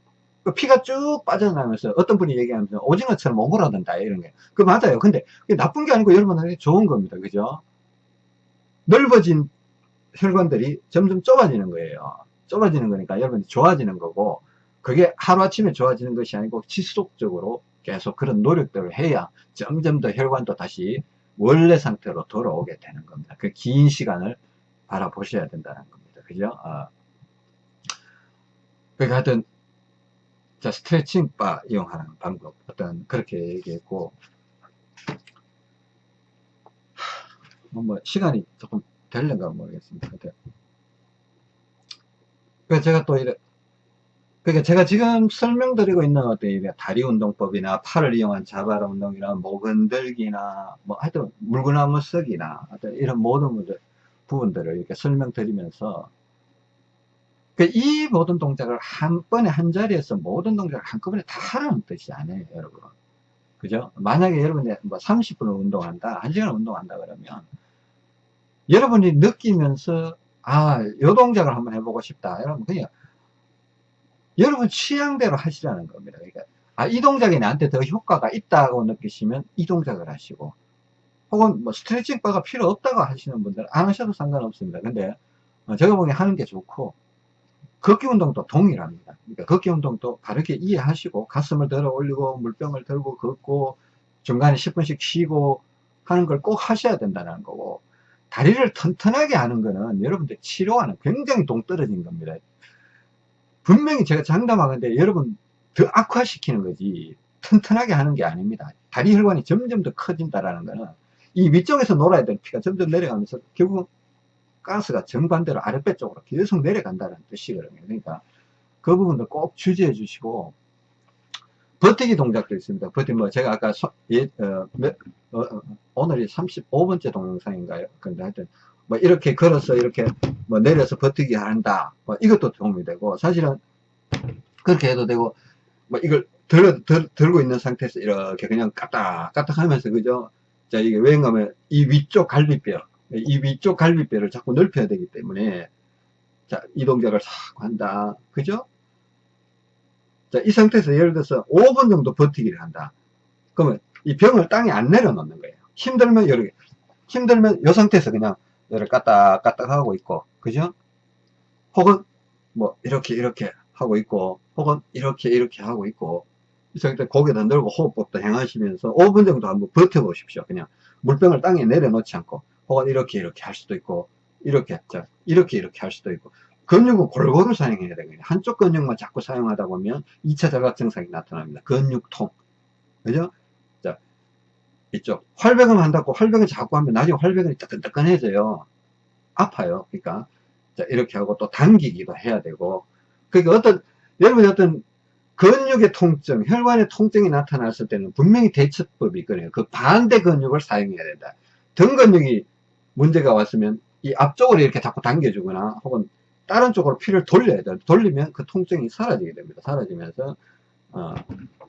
그 피가 쭉 빠져나가면서 어떤 분이 얘기하면서 오징어처럼 오므라든다 이런 게. 그 맞아요. 근데 그게 나쁜 게 아니고 여러분한테 좋은 겁니다. 그죠? 넓어진 혈관들이 점점 좁아지는 거예요. 좁아지는 거니까 여러분이 좋아지는 거고 그게 하루아침에 좋아지는 것이 아니고 지속적으로 계속 그런 노력들을 해야 점점 더 혈관도 다시 원래 상태로 돌아오게 되는 겁니다. 그 긴 시간을 바라보셔야 된다는 겁니다. 그죠? 어. 그러니까 하여튼, 자, 스트레칭 바 이용하는 방법, 어떤, 그렇게 얘기했고, 뭐, 뭐 시간이 조금 될는가 모르겠습니다. 그래서 제가 또 이래, 그러니까 제가 지금 설명드리고 있는 어떤 다리 운동법이나 팔을 이용한 자발 운동이나 목 흔들기나 뭐 하여튼 물구나무 쓰기나 하여튼 이런 모든 부분들을 이렇게 설명드리면서 그이 모든 동작을 한 번에 한 자리에서 모든 동작을 한꺼번에 다 하라는 뜻이 아니에요, 여러분. 그죠? 만약에 여러분이 뭐 30분을 운동한다, 1시간을 운동한다 그러면 여러분이 느끼면서 아, 요 동작을 한번 해보고 싶다. 여러분 그냥 여러분 취향대로 하시라는 겁니다. 그러니까 아, 이 동작이 나한테 더 효과가 있다고 느끼시면 이 동작을 하시고 혹은 뭐 스트레칭 바가 필요 없다고 하시는 분들은 안 하셔도 상관없습니다. 근데 어, 제가 보기엔 하는 게 좋고 걷기 운동도 동일합니다. 그러니까 걷기 운동도 바르게 이해하시고 가슴을 들어 올리고 물병을 들고 걷고 중간에 10분씩 쉬고 하는 걸 꼭 하셔야 된다는 거고 다리를 튼튼하게 하는 거는 여러분들 치료와는 굉장히 동떨어진 겁니다. 분명히 제가 장담하는데 여러분 더 악화시키는 거지 튼튼하게 하는 게 아닙니다. 다리 혈관이 점점 더 커진다라는 거는 이 위쪽에서 놀아야 될 피가 점점 내려가면서 결국 가스가 정반대로 아랫배 쪽으로 계속 내려간다는 뜻이거든요. 그러니까 그 부분도 꼭 주지해 주시고 버티기 동작도 있습니다. 버티기 뭐 제가 아까 소, 예, 어, 몇, 어, 어 오늘이 35번째 동영상인가요? 근데 하여튼 뭐 이렇게 걸어서 이렇게 뭐 내려서 버티기 한다. 뭐 이것도 도움이 되고 사실은 그렇게 해도 되고 뭐 이걸 들, 들, 들고 있는 상태에서 이렇게 그냥 까딱 까딱 하면서 그죠? 자 이게 왜냐하면 이 위쪽 갈비뼈 이 위쪽 갈비뼈를 자꾸 넓혀야 되기 때문에 자, 이 동작을 싹 한다. 그죠? 자, 이 상태에서 예를 들어서 5분 정도 버티기를 한다. 그러면 이 병을 땅에 안 내려놓는 거예요. 힘들면 여러 개. 힘들면 이 상태에서 그냥 이를 까딱까딱 하고 있고, 그죠? 혹은 뭐 이렇게 이렇게 하고 있고, 혹은 이렇게 이렇게 하고 있고, 이 상태 고개도 늘고 호흡법도 행하시면서 5분 정도 한번 버텨보십시오. 그냥 물병을 땅에 내려놓지 않고. 혹은 이렇게 이렇게 할 수도 있고 이렇게 자 이렇게 이렇게 할 수도 있고 근육은 골고루 사용해야 되거든요 한쪽 근육만 자꾸 사용하다 보면 2차 자각 증상이 나타납니다 근육통 그죠 자 이쪽 활백음 한다고 활백을 자꾸 하면 나중에 활백이 뜨끈뜨끈해져요 아파요 그러니까 자 이렇게 하고 또 당기기도 해야 되고 그러니까 어떤 여러분이 어떤 근육의 통증, 혈관의 통증이 나타났을 때는 분명히 대처법이 있거든요. 그 반대 근육을 사용해야 된다. 등 근육이 문제가 왔으면 이 앞쪽으로 이렇게 자꾸 당겨주거나 혹은 다른 쪽으로 피를 돌려야 돼요. 돌리면 그 통증이 사라지게 됩니다. 사라지면서 어,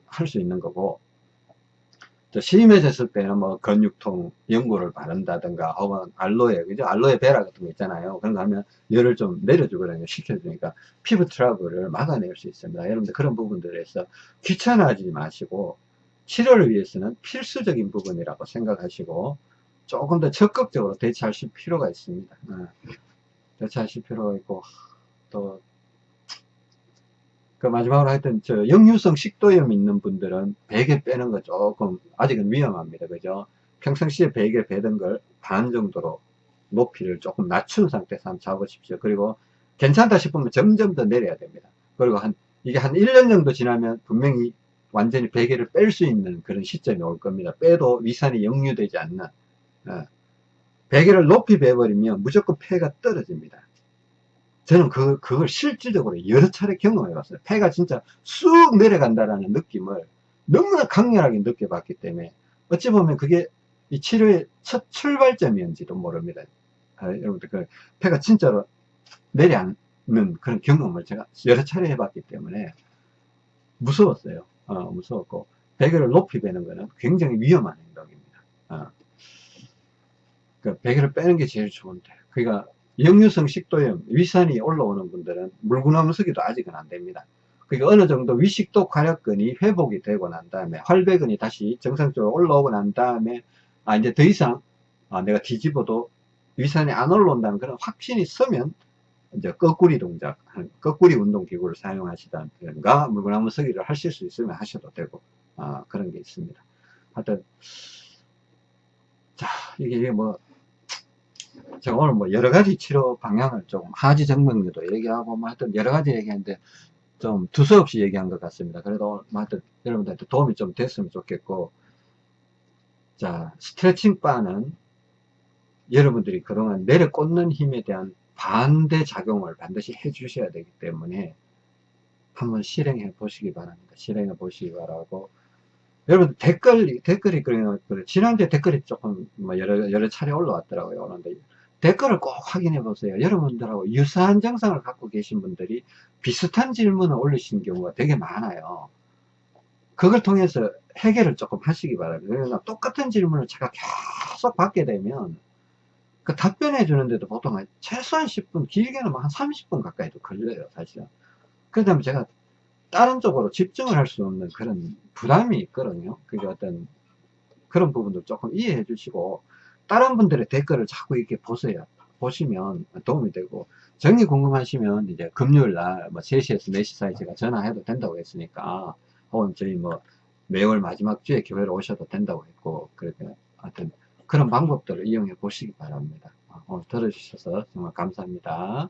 할 수 있는 거고 심해졌을 때는 뭐 근육통 연고를 바른다든가 혹은 알로에 그죠 알로에 베라 같은 거 있잖아요 그런 거 하면 열을 좀 내려주거든요 식혀주니까 피부 트러블을 막아낼 수 있습니다 여러분들 그런 부분들에서 귀찮아하지 마시고 치료를 위해서는 필수적인 부분이라고 생각하시고 조금 더 적극적으로 대처하실 필요가 있습니다. 어. 대처하실 필요가 있고 또 그 마지막으로 하여튼 저 역류성 식도염 있는 분들은 베개 빼는 거 조금 아직은 위험합니다. 그죠? 평상시에 베개 베던 걸 반 정도로 높이를 조금 낮춘 상태에서 한번 잡으십시오. 그리고 괜찮다 싶으면 점점 더 내려야 됩니다. 그리고 한 이게 한 1년 정도 지나면 분명히 완전히 베개를 뺄 수 있는 그런 시점이 올 겁니다. 빼도 위산이 역류되지 않는 어. 베개를 높이 베버리면 무조건 폐가 떨어집니다. 저는 그, 그걸 실질적으로 여러 차례 경험해 봤어요. 폐가 진짜 쑥 내려간다라는 느낌을 너무나 강렬하게 느껴봤기 때문에 어찌 보면 그게 이 치료의 첫 출발점이었는지도 모릅니다. 아, 여러분들 그 폐가 진짜로 내려앉는 그런 경험을 제가 여러 차례 해봤기 때문에 무서웠어요. 어, 무서웠고 베개를 높이 베는 거는 굉장히 위험한 행동입니다. 어. 그 베개를 빼는 게 제일 좋은데 그러니까 역류성 식도염 위산이 올라오는 분들은 물구나무 서기도 아직은 안 됩니다 그러니까 어느 정도 위식도 괄약근이 회복이 되고 난 다음에 활배근이 다시 정상적으로 올라오고 난 다음에 아 이제 더 이상 아, 내가 뒤집어도 위산이 안 올라온다는 그런 확신이 서면 이제 거꾸리 동작, 거꾸리 운동 기구를 사용하시다든가 물구나무 서기를 하실 수 있으면 하셔도 되고 아, 그런 게 있습니다. 하여튼 자 이게 뭐 제가 오늘 뭐 여러 가지 치료 방향을 조금 하지 정맥류도 얘기하고 뭐 하여튼 여러 가지 얘기했는데 좀 두서없이 얘기한 것 같습니다. 그래도 뭐 하여튼 여러분들한테 도움이 좀 됐으면 좋겠고 자 스트레칭 바는 여러분들이 그동안 내려 꽂는 힘에 대한 반대 작용을 반드시 해 주셔야 되기 때문에 한번 실행해 보시기 바랍니다. 실행해 보시기 바라고 여러분 댓글 댓글이 그래요. 지난주에 댓글이 조금 뭐 여러 여러 차례 올라왔더라고요. 그런데 댓글을 꼭 확인해 보세요. 여러분들하고 유사한 증상을 갖고 계신 분들이 비슷한 질문을 올리시는 경우가 되게 많아요. 그걸 통해서 해결을 조금 하시기 바랍니다. 그러나 똑같은 질문을 제가 계속 받게 되면 그 답변해 주는데도 보통 한 최소한 10분, 길게는 뭐한 30분 가까이도 걸려요, 사실은. 보면 제가 다른 쪽으로 집중을 할 수 없는 그런 부담이 있거든요. 그게 어떤 그런 부분도 조금 이해해 주시고 다른 분들의 댓글을 자꾸 이렇게 보세요. 보시면 도움이 되고 정리 궁금하시면 이제 금요일 날뭐 3시에서 4시 사이 제가 전화해도 된다고 했으니까 혹은 저희 뭐 매월 마지막 주에 교회로 오셔도 된다고 했고 그렇게 하여튼 그런 방법들을 이용해 보시기 바랍니다. 오늘 들어주셔서 정말 감사합니다.